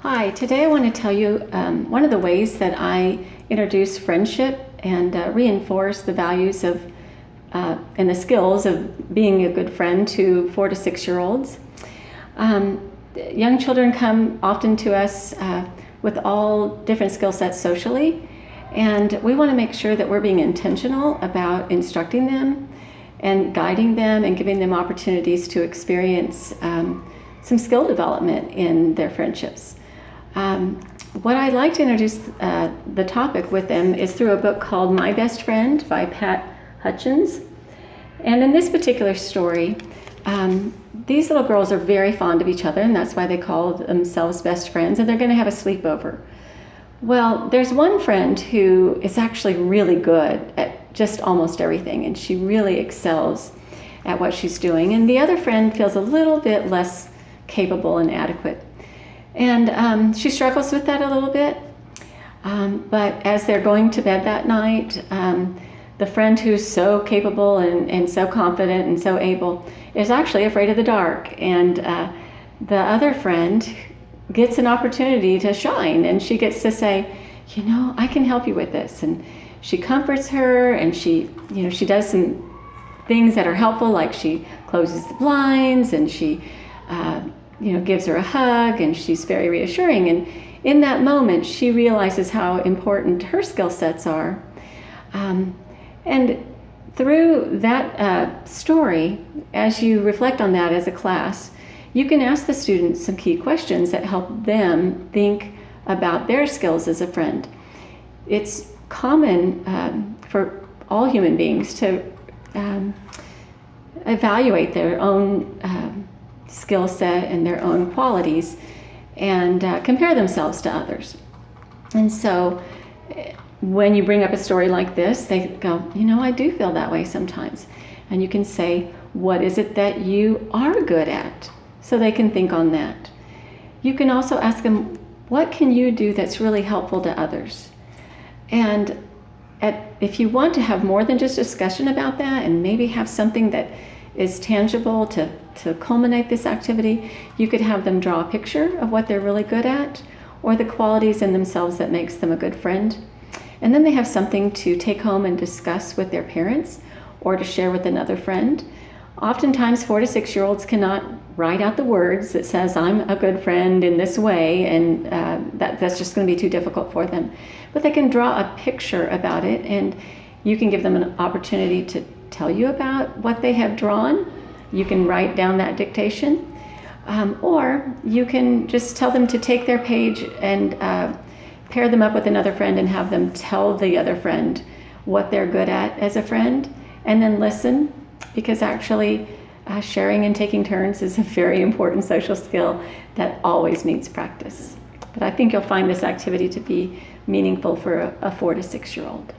Hi, today I want to tell you um, one of the ways that I introduce friendship and uh, reinforce the values of uh, and the skills of being a good friend to four to six year olds. Um, young children come often to us uh, with all different skill sets socially, and we want to make sure that we're being intentional about instructing them and guiding them and giving them opportunities to experience um, some skill development in their friendships. Um, what I'd like to introduce uh, the topic with them is through a book called My Best Friend by Pat Hutchins. And in this particular story, um, these little girls are very fond of each other, and that's why they call themselves best friends, and they're going to have a sleepover. Well, there's one friend who is actually really good at just almost everything, and she really excels at what she's doing. And the other friend feels a little bit less capable and adequate. And um, she struggles with that a little bit. Um, but as they're going to bed that night, um, the friend who's so capable and, and so confident and so able is actually afraid of the dark. And uh, the other friend gets an opportunity to shine and she gets to say, you know, I can help you with this. And she comforts her and she, you know, she does some things that are helpful, like she closes the blinds and she, uh, you know, gives her a hug and she's very reassuring. And in that moment, she realizes how important her skill sets are. Um, and through that uh, story, as you reflect on that as a class, you can ask the students some key questions that help them think about their skills as a friend. It's common um, for all human beings to um, evaluate their own um, skill set and their own qualities and uh, compare themselves to others. And so when you bring up a story like this, they go, you know, I do feel that way sometimes. And you can say, what is it that you are good at? So they can think on that. You can also ask them, what can you do that's really helpful to others? And at, if you want to have more than just discussion about that and maybe have something that is tangible to, to culminate this activity, you could have them draw a picture of what they're really good at or the qualities in themselves that makes them a good friend. And then they have something to take home and discuss with their parents or to share with another friend. Oftentimes, four to six year olds cannot write out the words that says, I'm a good friend in this way, and uh, that, that's just going to be too difficult for them. But they can draw a picture about it, and you can give them an opportunity to tell you about what they have drawn. You can write down that dictation. Um, or you can just tell them to take their page and uh, pair them up with another friend and have them tell the other friend what they're good at as a friend and then listen because actually uh, sharing and taking turns is a very important social skill that always needs practice. But I think you'll find this activity to be meaningful for a, a four to six year old.